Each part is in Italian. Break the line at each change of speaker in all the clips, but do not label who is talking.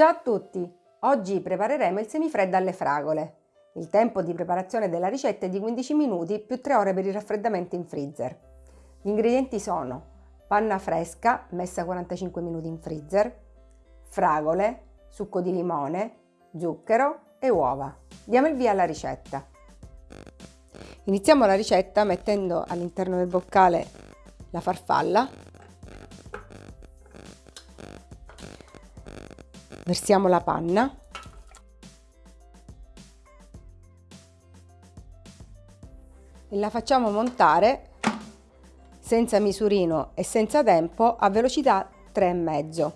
Ciao a tutti! Oggi prepareremo il semifreddo alle fragole. Il tempo di preparazione della ricetta è di 15 minuti più 3 ore per il raffreddamento in freezer. Gli ingredienti sono panna fresca messa 45 minuti in freezer, fragole, succo di limone, zucchero e uova. Diamo il via alla ricetta. Iniziamo la ricetta mettendo all'interno del boccale la farfalla versiamo la panna e la facciamo montare senza misurino e senza tempo a velocità 3,5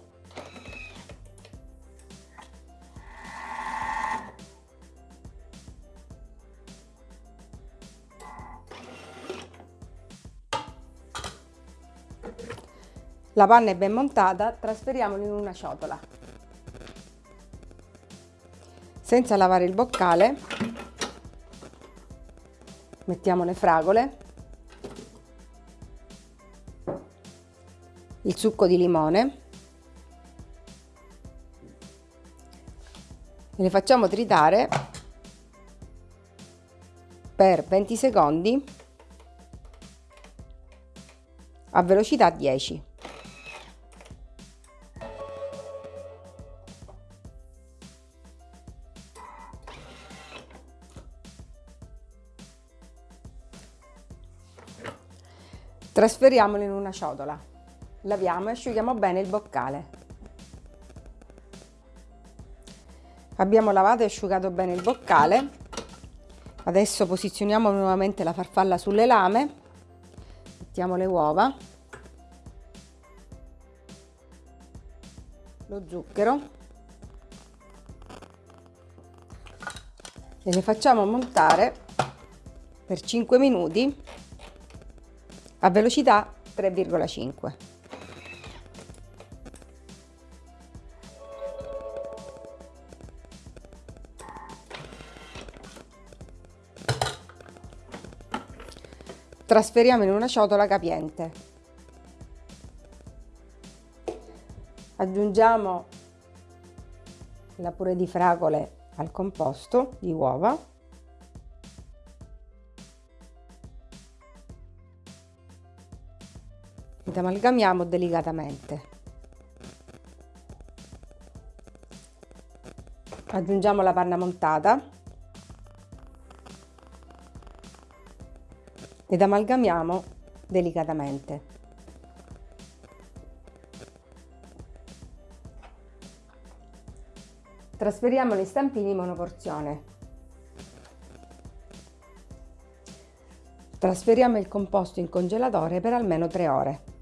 La panna è ben montata, trasferiamola in una ciotola. Senza lavare il boccale, mettiamo le fragole, il succo di limone e le facciamo tritare per 20 secondi a velocità 10. Trasferiamolo in una ciotola. Laviamo e asciughiamo bene il boccale. Abbiamo lavato e asciugato bene il boccale. Adesso posizioniamo nuovamente la farfalla sulle lame. Mettiamo le uova. Lo zucchero. E le facciamo montare per 5 minuti a velocità 3,5. Trasferiamo in una ciotola capiente. Aggiungiamo la pure di fragole al composto di uova ed amalgamiamo delicatamente. Aggiungiamo la panna montata ed amalgamiamo delicatamente. Trasferiamo gli stampini monoporzione. Trasferiamo il composto in congelatore per almeno 3 ore.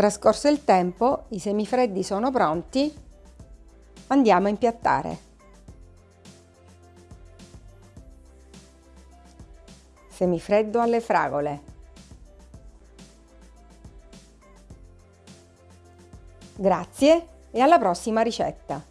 Trascorso il tempo, i semifreddi sono pronti, andiamo a impiattare. Semifreddo alle fragole. Grazie e alla prossima ricetta!